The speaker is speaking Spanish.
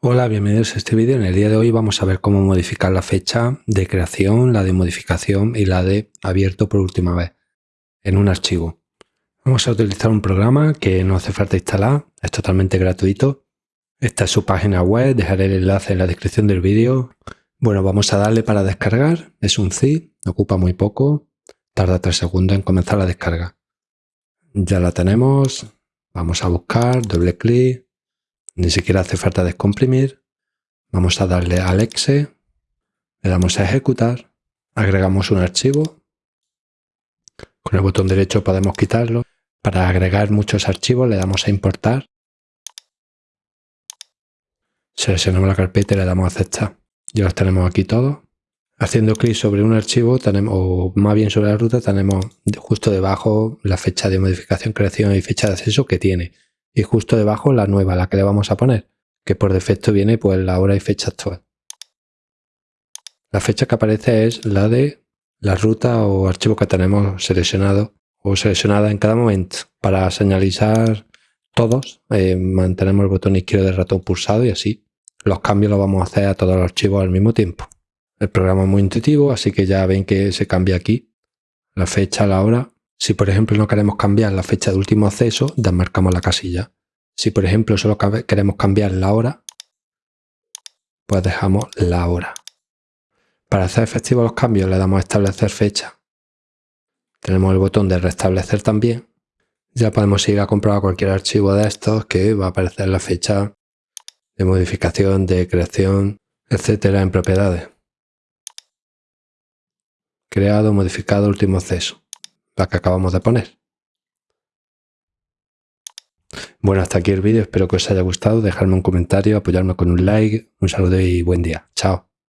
Hola, bienvenidos a este vídeo. En el día de hoy vamos a ver cómo modificar la fecha de creación, la de modificación y la de abierto por última vez en un archivo. Vamos a utilizar un programa que no hace falta instalar, es totalmente gratuito. Esta es su página web, dejaré el enlace en la descripción del vídeo. Bueno, vamos a darle para descargar, es un zip, ocupa muy poco, tarda 3 segundos en comenzar la descarga. Ya la tenemos, vamos a buscar, doble clic, ni siquiera hace falta descomprimir. Vamos a darle al exe, le damos a ejecutar, agregamos un archivo. Con el botón derecho podemos quitarlo. Para agregar muchos archivos le damos a importar. Seleccionamos la carpeta y le damos a aceptar. Ya los tenemos aquí todos. Haciendo clic sobre un archivo, tenemos, o más bien sobre la ruta, tenemos justo debajo la fecha de modificación, creación y fecha de acceso que tiene y justo debajo la nueva, la que le vamos a poner, que por defecto viene pues la hora y fecha actual. La fecha que aparece es la de la ruta o archivo que tenemos seleccionado o seleccionada en cada momento. Para señalizar todos, eh, mantenemos el botón izquierdo del ratón pulsado y así los cambios los vamos a hacer a todos los archivos al mismo tiempo. El programa es muy intuitivo, así que ya ven que se cambia aquí la fecha, la hora si por ejemplo no queremos cambiar la fecha de último acceso, desmarcamos la casilla. Si por ejemplo solo queremos cambiar la hora, pues dejamos la hora. Para hacer efectivos los cambios le damos a establecer fecha. Tenemos el botón de restablecer también. Ya podemos ir a comprobar cualquier archivo de estos que va a aparecer la fecha de modificación, de creación, etcétera en propiedades. Creado, modificado, último acceso la que acabamos de poner. Bueno, hasta aquí el vídeo, espero que os haya gustado, dejarme un comentario, apoyarme con un like, un saludo y buen día. Chao.